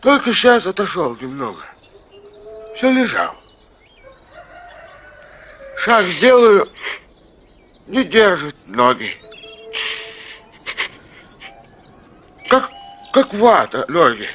Только сейчас отошел немного. Все лежал. Шаг сделаю, не держит ноги. Как, как вата ноги.